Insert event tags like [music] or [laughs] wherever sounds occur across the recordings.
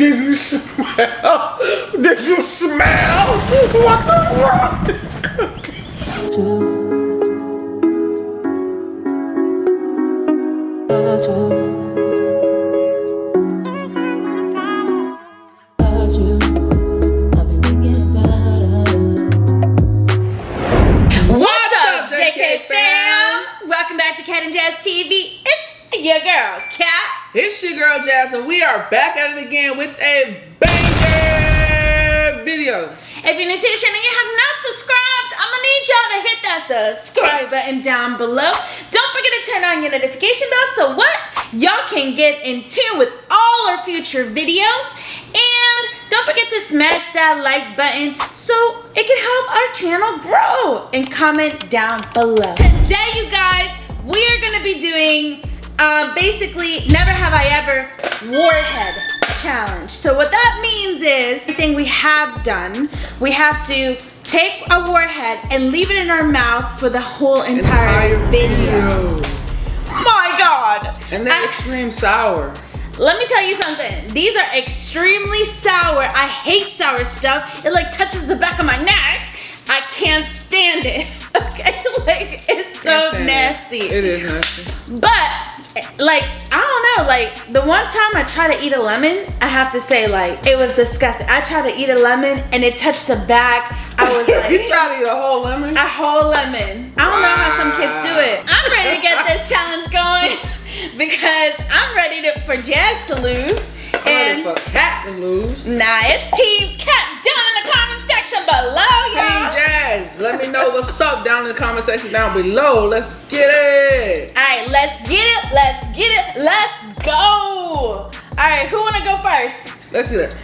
Did you smell? Did you smell? What the fuck is cooking? It's your girl Jasmine. We are back at it again with a banger video. If you're new to the channel and you have not subscribed, I'm gonna need y'all to hit that subscribe button down below. Don't forget to turn on your notification bell so what? Y'all can get in tune with all our future videos. And don't forget to smash that like button so it can help our channel grow. And comment down below. Today, you guys, we are gonna be doing uh, basically never have I ever warhead challenge. So what that means is, the thing we have done, we have to take a warhead and leave it in our mouth for the whole entire, video. My God. And then I- extreme sour. let me tell you something. These are extremely sour. I hate sour stuff. It like touches the back of my neck. I can't stand it. [laughs] Okay, like it's so Can't it. nasty. It is nasty. But like I don't know, like the one time I tried to eat a lemon, I have to say like it was disgusting. I tried to eat a lemon and it touched the back. I was [laughs] you like tried to eat a whole lemon? a whole lemon. I don't know how some kids do it. I'm ready to get this challenge going [laughs] because I'm ready to, for Jazz to lose. I'm ready And for Cat to lose. nah, it's Team Cat down in the comment section below, Team y'all. Jazz, let me know what's up down in the comment section down below. Let's get it. All right, let's get it. Let's get it. Let's go. All right, who wanna go first? Let's see that.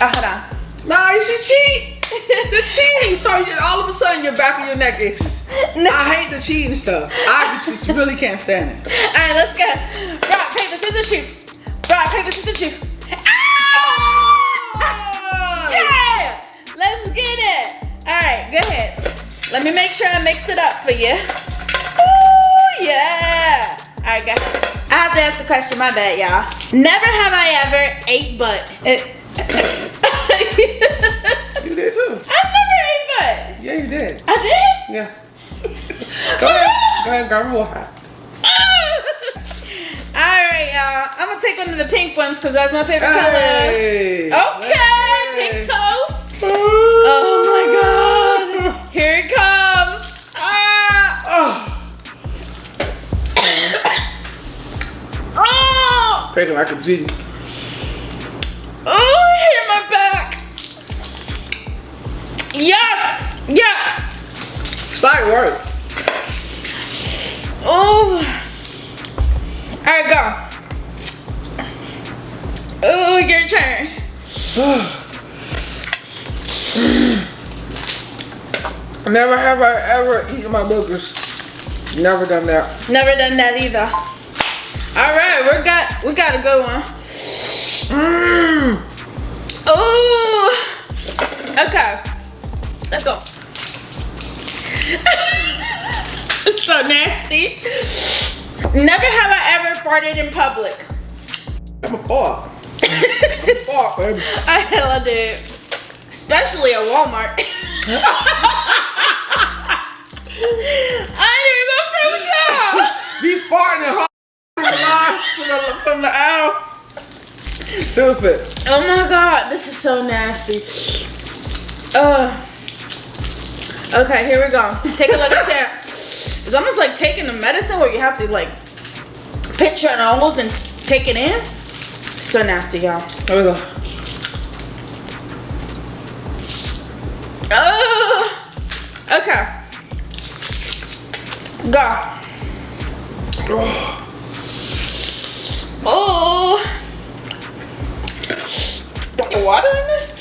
Oh, hold on. Nah, you should cheat. The cheating, so you, all of a sudden your back of your neck itches. No. I hate the cheating stuff. I just really can't stand it. All right, let's go. Rock, paper, scissors, shoot. Rock, paper, scissors, shoot. Ah! Yeah! Let's get it. All right, go ahead. Let me make sure I mix it up for you. Ooh, yeah. All right, go ahead. I have to ask the question, my bad, y'all. Never have I ever ate butt. [laughs] You did too. I've never ate butt. Yeah, you did. I did? Yeah. Go ahead. Go ahead, grab a water. [laughs] Alright, y'all. I'm gonna take one of the pink ones because that's my favorite Hey. color. Okay, Hey. pink toast. Oh my god. Here it comes. Ah. Oh. Oh, Take it like a G. oh, it hit my back. Yeah, yeah. Slight work. Oh. Alright, go. Oh, your turn. [sighs] Never have I ever eaten my boogers. Never done that. Never done that either. All right, we got we got a good one. Mmm. Ooh. Okay. Let's go. It's [laughs] so nasty. Never have I ever farted in public. I'm a fart. I'm a [laughs] fart, baby. I hella did. Especially at Walmart. [laughs] I didn't even go front with y'all. Be farting from the, from aisle. Stupid. Oh my god, this is so nasty. Uh. Okay, here we go. Take a look at that. It's almost like taking the medicine where you have to like pinch your nose and take it in. So nasty, y'all. Here we go. Oh. Okay. Go. Oh. Got the water in this?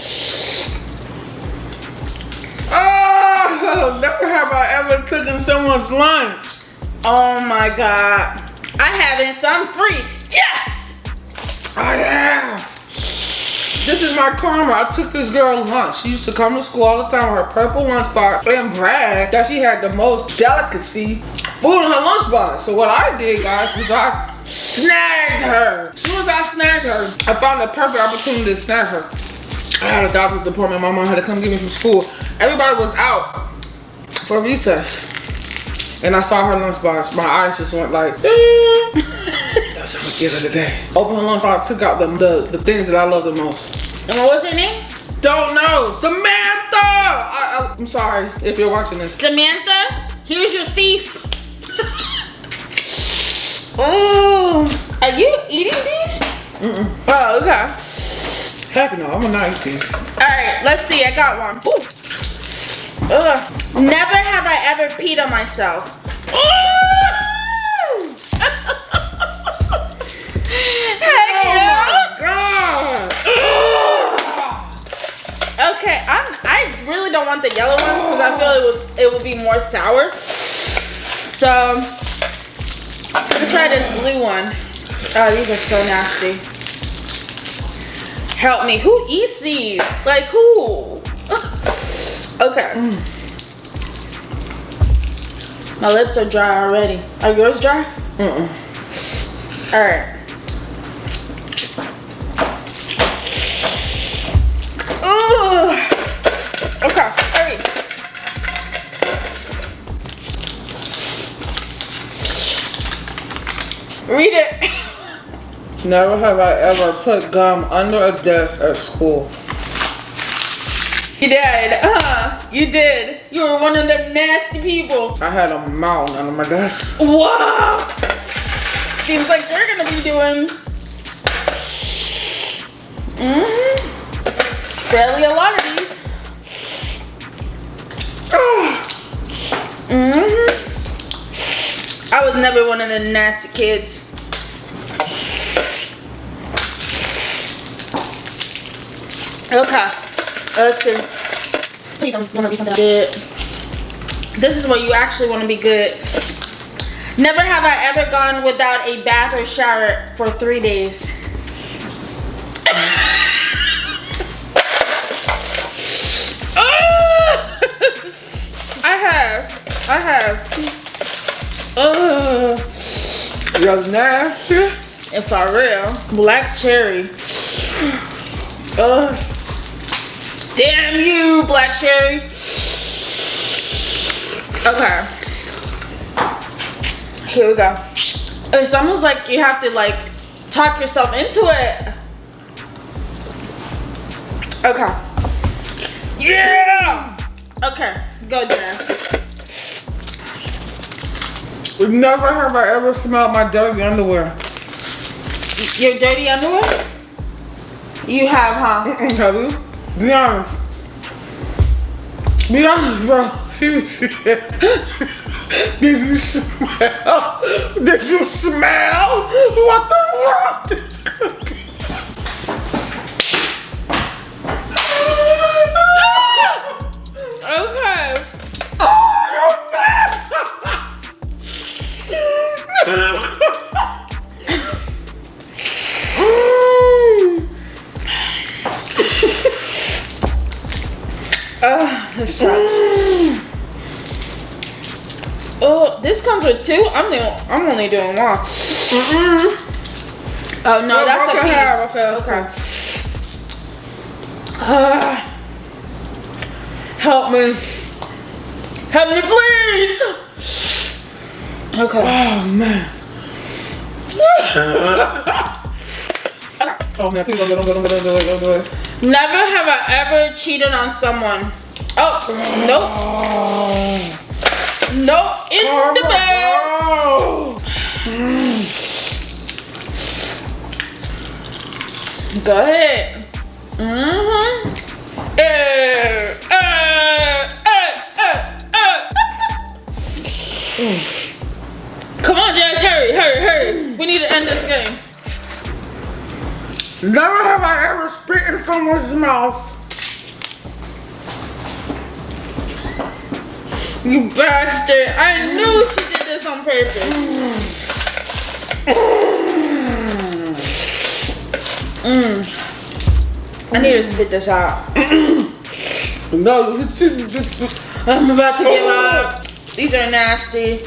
Oh, [laughs] never have I ever taken someone's lunch. Oh my god. I haven't, so I'm free. Yes! I have. This is my karma. I took this girl lunch. She used to come to school all the time with her purple lunchbox and brag that she had the most delicacy food in her lunchbox. So what I did, guys, was I snagged her. As soon as I snagged her, I found the perfect opportunity to snag her. I had a doctor's appointment. My mom had to come get me from school. Everybody was out for recess. And I saw her lunchbox. My eyes just went like, [laughs] that's how I'm gonna get her today. Open her lunchbox, took out the, the, the things that I love the most. And what was her name? Don't know. Samantha! I, am sorry if you're watching this. Samantha, here's your thief. [laughs] oh, are you eating these? Mm-mm. Oh, okay. Heck no, I'm gonna not eat these. All right, let's see. I got one. Ooh. Ugh. Never have I ever peed on myself. [laughs] Heck yeah. Oh God! Okay, I'm. I really don't want the yellow ones because I feel it would it would be more sour. So I'm gonna try this blue one. Oh, these are so nasty. Help me. Who eats these? Like who? Okay. My lips are dry already. Are yours dry? Mm-mm. All right. Ooh. Okay, hurry. Read it. [laughs] Never have I ever put gum under a desk at school. You did. Uh, you did. You were one of the nasty people. I had a mountain under my desk. Wow. Seems like we're gonna be doing mm, fairly a lot of these. hmm I was never one of the nasty kids. Okay, Uh, let's see. Please don't want to be something good. This is where you actually want to be good. Never have I ever gone without a bath or shower for three days. [laughs] I have. I have. Ugh. You're nasty. It's for real. Black cherry. Ugh. Damn you, black cherry. Okay. Here we go. It's almost like you have to like talk yourself into it. Okay. Yeah! Okay. Go, Jazz. Never have I ever smelled my dirty underwear. Your dirty underwear? You have, huh? [laughs] Have you? Be honest. Be honest, bro. Seriously. Did you smell? Did you smell? What the fuck? Okay. Oh, [laughs] this sucks. Oh, this comes with two. I'm doing. I'm only doing one. Mm-mm. Oh no, Well, that's okay, a piece. have, okay, okay. Ah. help me. Help me, please. Okay. Oh man. [laughs] Oh man, please don't go, don't go, don't go, don't go, don't go. Never have I ever cheated on someone. Oh, nope. Oh. Nope. In the bag. Oh. Go ahead. Mm-hmm. Eh, eh, eh, eh, eh. Come on, Jazz, hurry, hurry, hurry. We need to end this game. Never have I ever spit in someone's mouth. You bastard. I knew she did this on purpose. Mm. I need to spit this out. [coughs] No, I'm about to give up. These are nasty.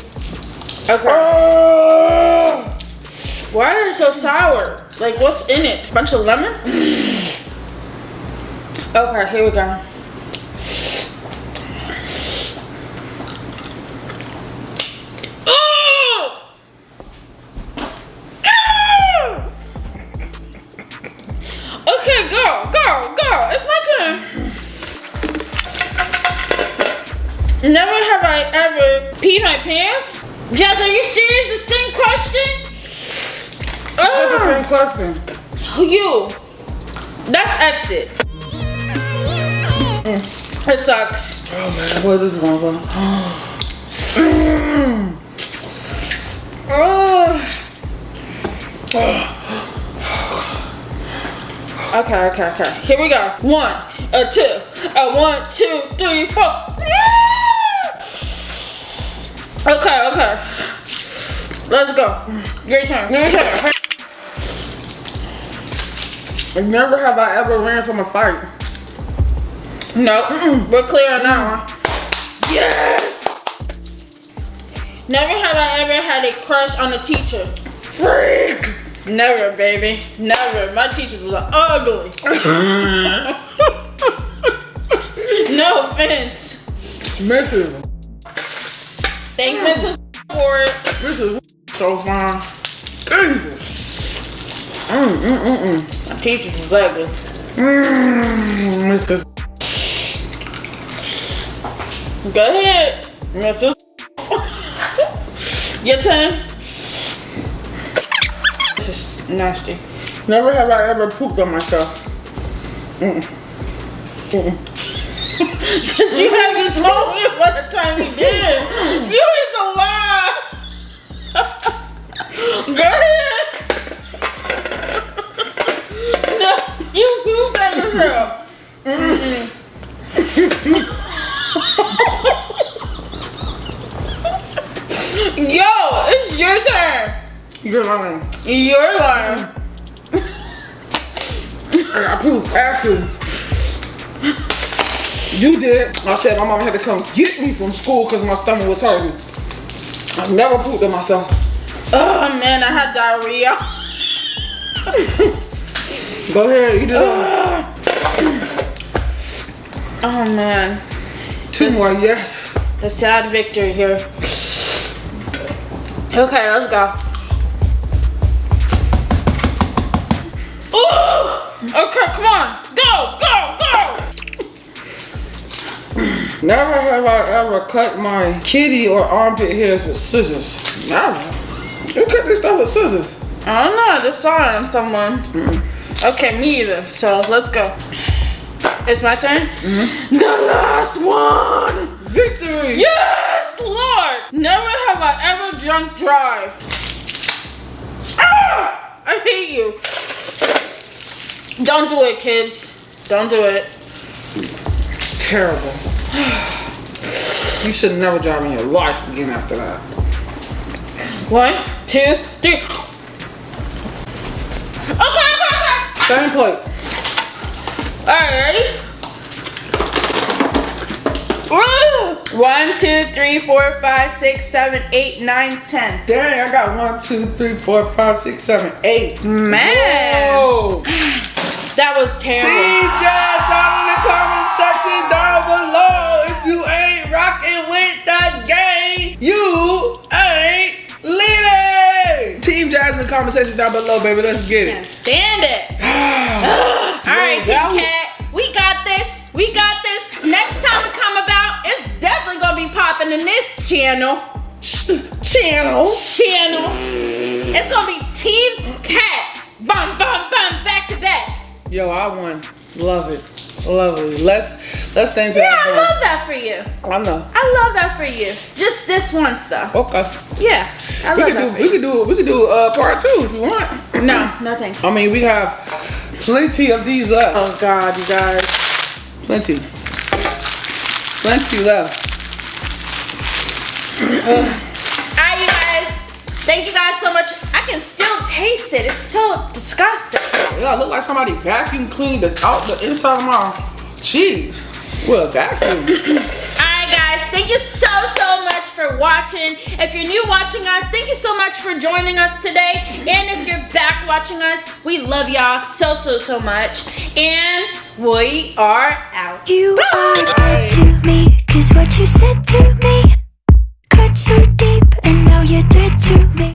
Okay. Why is it so sour? Like, what's in it? A Bunch of lemon? okay, here we go. Oh! Okay, go, go, go. It's my turn. Never have I ever peed my pants. Jazz, are you That's the Ugh. same question. You. That's exit. Mm, It sucks. Oh man, where this is gonna go? Mm. Okay, okay, okay. Here we go. One, a two, a one, two, three, four. Okay, okay. Let's go. Your turn. Your turn. Never have I ever ran from a fight. No, mm-mm, we're clear now. Yes! Never have I ever had a crush on a teacher. Freak! Never, baby. Never. My teachers was ugly. Mm-hmm. no offense. Mrs. Thank Mrs. for it. Is so fine. Jesus. Mm, mm, mm, mm. My teachers was ugly. Mm, Mrs. Go ahead, Mrs. [laughs] Your turn. This is nasty. Never have I ever pooped on myself. Mm. Mm. Cause [laughs] you haven't told me what the time you I said my mama had to come get me from school because my stomach was hurting. I never pooped on myself. Oh man, I had diarrhea. [laughs] Go ahead, eat it up. Oh man, Two more, yes. a sad victory here. Okay, let's go. Never have I ever cut my kitty or armpit hairs with scissors. Never. You cut this stuff with scissors. I don't know, I just saw it on someone. Okay, me either. So let's go. It's my turn? The last one! Victory! Yes, Lord! Never have I ever drunk drive. Ah! I hate you. Don't do it, kids. Don't do it. Terrible. You should never drive in your life again after that. One, two, three. Okay, okay, okay. Plate. Alright, ready? Woo! One, two, three, four, five, six, seven, eight, nine, ten. Dang, I got one, two, three, four, five, six, seven, eight. Man, Whoa. [sighs] that was terrible. DJ section down below, baby. Let's get it. stand it. [sighs] [gasps] All right, Team that was- Cat, we got this. We got this. Next time we come about, it's definitely gonna be popping in this channel. [laughs] Channel. Channel. It's gonna be Team Cat. Bum, bum, bum, back to back. Yo, I won. Love it. Lovely. Let's let's stay into Yeah, that I love that for you. I know. I love that for you. Just this once though. Okay. Yeah, I We love could that do we could do we could do uh part two if you want. No, nothing. I mean we have plenty of these left. Oh God, you guys. Plenty. Plenty left. [clears throat] Alright, you guys. Thank you guys so much. I can still taste it. It's so disgusting. Yeah, it look like somebody vacuum cleaned this out the inside of my cheese well, that Alright guys, thank you so, so much for watching. If you're new watching us, thank you so much for joining us today. And if you're back watching us, we love y'all so, so, so much. And we are out. You Bye. are dead to me, cause what you said to me cut so deep and now you're dead to me.